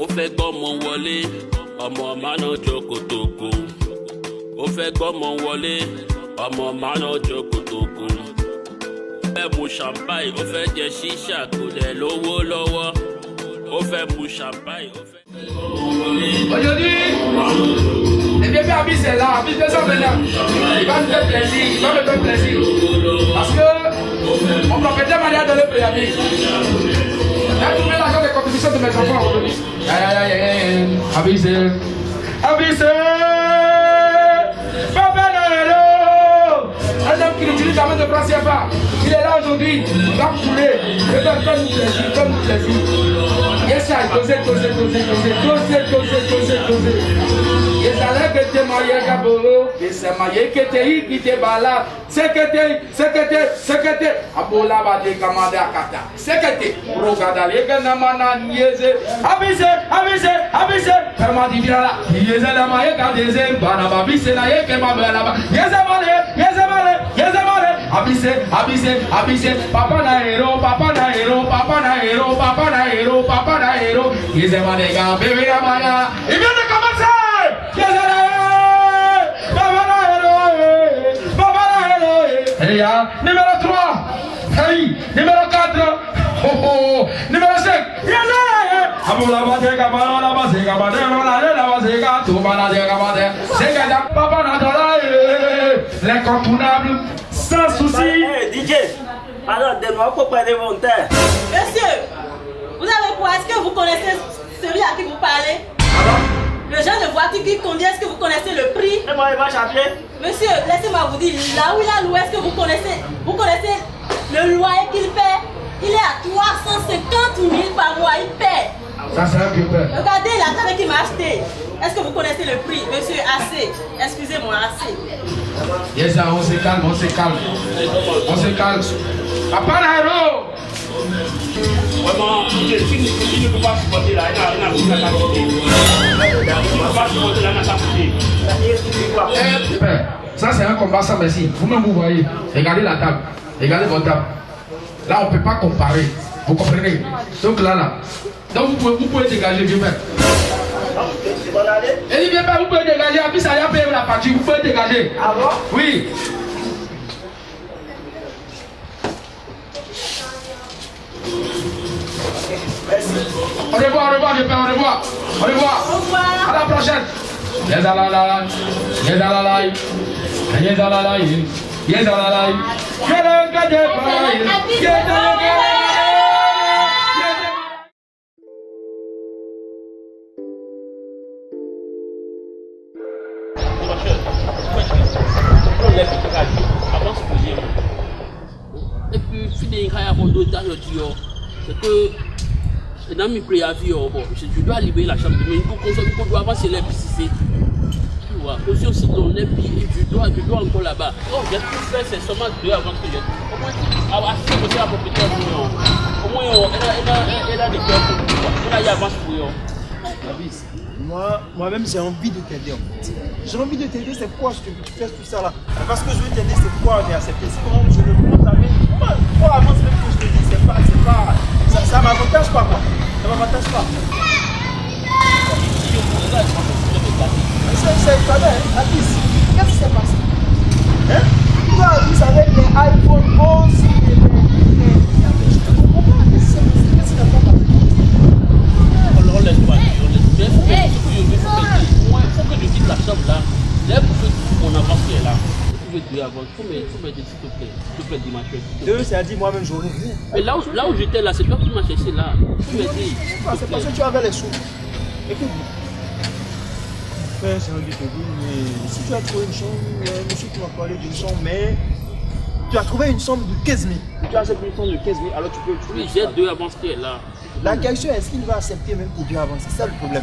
ó fẹ́ gbọ́mọ wọlé ọmọ mánà jókòtòkò ó fẹ́ gbọ́mọ wọlé ọmọ mánà jókòtòkò ó fẹ́ mu champagne ó fẹ́ jẹ ṣíṣà kò dẹ̀ lówó lọ́wọ́ ó fẹ́ mu champagne ó fẹ́. Aujourd'hui, les bébés Abis est là, Abis est là. Il va me faire plaisir, il va me faire plaisir. Parce que propriétaire m'a dit à donner le. J'ai trouvé l'argent de contribution de mes enfants aujourd'hui. Aïe aïe aïe aïe, Papa Noël Un homme qui utilise la main de France CFA. Il est là aujourd'hui, il va couler. Il va faire nous plaisir, faire nous plaisir. Yes, I. yalekete mayeka bolo esema yekete yikite bala sekete sekete sekete abola badekamade akata. Sekete rogada lekenamana nieze. Abise abise abise. Permadibirala yezelema yekadeze bana babise na yekemabelaba yezemale yezemale yezemale abise abise abise. Papa na hero papa na hero papa na hero papa na hero papa na hero. Yezemaneka beberamaya ibe ba de. Se ga da papa na dola. eh. L'incontournable, sans souci. Hey, DJ, alors donne-moi pourquoi des volontaires. Monsieur, vous avez quoi? Est-ce que vous connaissez celui à qui vous parlez? Le genre de voiture qui conduit, est-ce que vous connaissez le prix? Et moi, il va. Monsieur, laissez-moi vous dire, là où il a loué, est-ce que vous connaissez Vous connaissez le loyer qu'il paie? Il est à 350 000 par mois, il paie. Ça c'est un. Regardez la table qu'il m'a acheté. Est-ce que vous connaissez le prix? Monsieur, assez. Excusez-moi, assez. Yes, on se calme, on se calme. On se calme. Papa Vraiment, il ne peut pas supporter là, n'a- il ça c'est un combat sans merci. Vous-même vous voyez. Regardez la table. Regardez votre table. Là, on ne peut pas comparer. Vous comprenez? Donc là, là. Donc vous pouvez, vous pouvez dégager, bon aller Et dit, vieux père, vous pouvez dégager. Plus, ça y a payé la partie. Vous pouvez dégager. Ah bon? Oui. La. Yes, la la la. Yes, la la la. Yes, la la la. Yes, la la la. Et puis, fini kaya kondo dans le dio, c'est que dans mes préavis, oh, je, je dois libérer la chambre, mais il faut avancer les PCC. Tu vois, aussi aussi ton puis je dois, je dois encore là-bas. Oh, j'ai tout fait, c'est seulement deux avant que je. Au moins, à à ce côté, la propriétaire, oh, au moins, oh, elle a, des cœurs pour toi. Elle a y avance pour. Abis, moi, moi-même j'ai envie de t'aider en fait. J'ai envie de t'aider, c'est pourquoi je tu fais tout ça là? Parce que je veux t'aider, c'est on est accepté? C'est comment je le Ça m'avantage pas. C'est, c'est pas vrai, hein. Abis. Qu'est-ce qui s'est passé Hein Toi, Abis, avec les iPhone 11 et les. les- Je te comprends pas. Qu'est-ce qui s'est passé Qu'est-ce qui n'a pas marché On laisse pas, on laisse. Mais il faut que, il faut que je il faut que- moi, il faut que je quitte la chambre là. Là, pour que mon avance qui est là. Il faut tu. Il faut m'aider, s'il te plaît. S'il te plaît, plaît. Deux, c'est à dire moi-même, j'aurais rien. Mais là où, là où j'étais là, c'est toi qui m'as cherché là. Faut te Ah, C'est parce que tu avais les sous. Écoute. Frère, de te dire, mais si tu as trouvé une chambre, euh, monsieur qui m'a parlé d'une chambre, mais tu as trouvé une chambre de 15 000. Et tu as cette une chambre de 15 000, alors tu peux. tu Oui, j'ai deux avances qui est là. La question est est-ce qu'il va accepter même tes deux avances C'est ça le problème.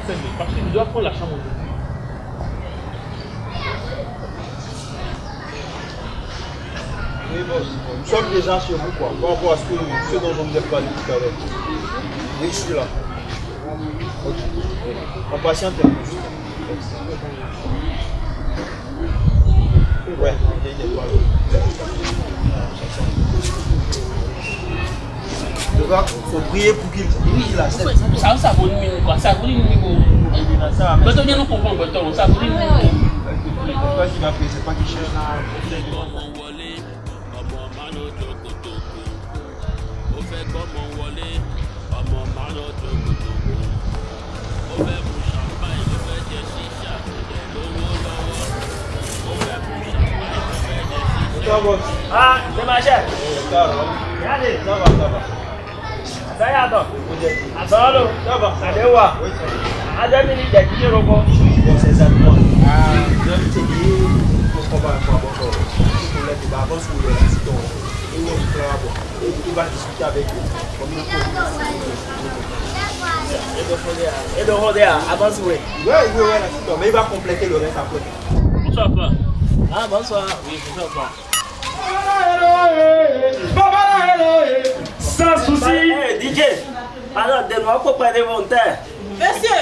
Attends, mais prendre la chambre. Oui, boss. Nous sommes déjà chez vous, quoi. Par rapport à ce, que, ce dont je vous ai parlé tout à l'heure. Oui, je suis là. Ok. On patiente un peu. Ouais, il n'est pas là. Il faut prier pour qu'il. Ça, ça vaut une minute, quoi. Ça vaut une tu viens nous comprendre. Ça vaut une minute. C'est pas qu'il va c'est pas qu'il cherche. Ọmọ wọlé ọmọ mánà jòkòtòkò ó fẹ́ gbọ́mọ wọlé ọmọ mánà jòkòtòkò ó fẹ́ mu champagne ó fẹ́ jẹ ṣíṣà kò dẹ̀ lówó lọ́wọ́. Ó fẹ́ mu champagne ó fẹ́ jẹ ṣíṣà. Ça va. Ah, c'est ma chère. Ça va. Regardez, Ça va, ça va. Il va discuter avec eux. Et de Rodéa. Et de Rodéa, avance, oui. Veut voir l'assistant, mais il va compléter le reste après. bonsoir pa. Ah, bonsoir. oui bonsoir pa. Sans souci. Eh, DJ. Pardon, donne-moi pour prendre mon terre. Monsieur,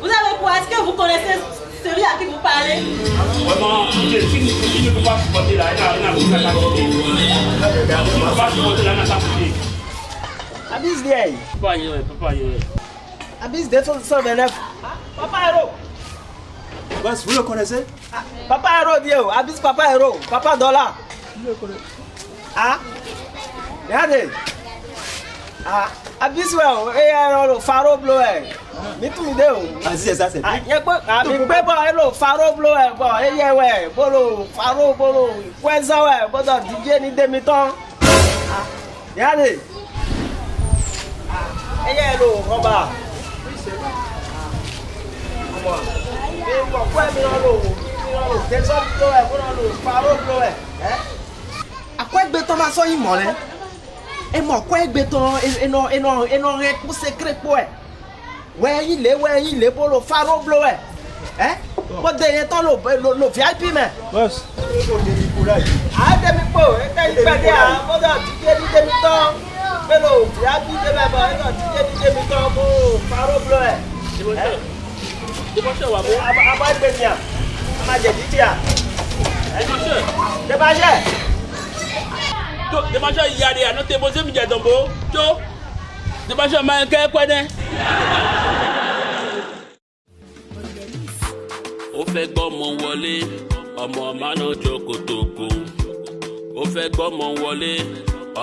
vous avez quoi? Est-ce que vous connaissez celui à qui vous parlez? Vraiment il il- il ne peut pas supporter là il n'a il n'a plus la capacité il ne peut pas supporter là il n'a pas capacité. Abis vieille. papa yẹrẹ papa yẹrẹ. Abis 229. Papa Hero. Boss, vous le connaissez Ah, Papa Hero, vieux. Abis Papa Hero. Papa Dollar. Ah. Regardez. Ah. Abis, ouais. Et alors, Faro Bleu. Mi tu mi de o. Vas-y, c'est ça, c'est Ah, tout. yẹ pé àmì pé bọ̀ ẹ lò faro blo ẹ̀ bọ̀ ẹ yẹ wẹ̀ bolo faro bolo pẹ́sán wẹ̀ bọ́dọ̀ díje ní démi tán. Yáde. Ẹyẹ ẹ lò wọ́n bá. Ọmọ mi wọ̀ kó ẹ̀mí náà lò wò mí náà lò tẹ́sán lò ẹ̀ kó náà lò paró lò ẹ̀. Àkọ́ ẹgbẹ́ tán máa sọ yìí mọ̀ rẹ. Ẹ mọ̀ kọ́ ẹgbẹ́ tán ẹnà ẹnà ẹnà rẹ kú po ẹ̀. Wẹ́ yín lé wẹ́ yín lé bó lo faró lò ẹ̀. Ẹ́ mo dé yẹn tán lò VIP mẹ́. Bọ́sì òwúrọ̀ yìí. àádẹ́mi pò ẹ̀tẹ́ ìgbàdí àbọ̀dọ̀ àtijọ́ ní débi tán pẹ̀lú òbí abídé bàbá ọ̀dọ̀ àtijọ́ ní débi tán mú parọ́ bùrọ̀ ẹ̀. ìmọ̀ṣẹ́ wà mú abágbẹ̀mí à amájẹ̀dí tí à. ìmọ̀ṣẹ́. dèbàṣẹ́. tó yàrá àná tèbó sẹ́mi jẹ̀dọ̀bó tó ó fẹ́ gbọ́mọ wọlé ọmọ mánà jòkòtòkò ó fẹ́ gbọ́mọ wọlé.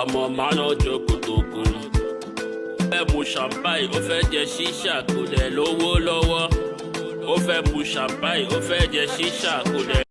Ọmọ mánà jòkòtòkò ó fẹ́ mu champagne ó fẹ́ jẹ ṣíṣà kò dẹ̀ lówó lọ́wọ́. Ó fẹ́ mu champagne ó fẹ́ jẹ ṣíṣà kò.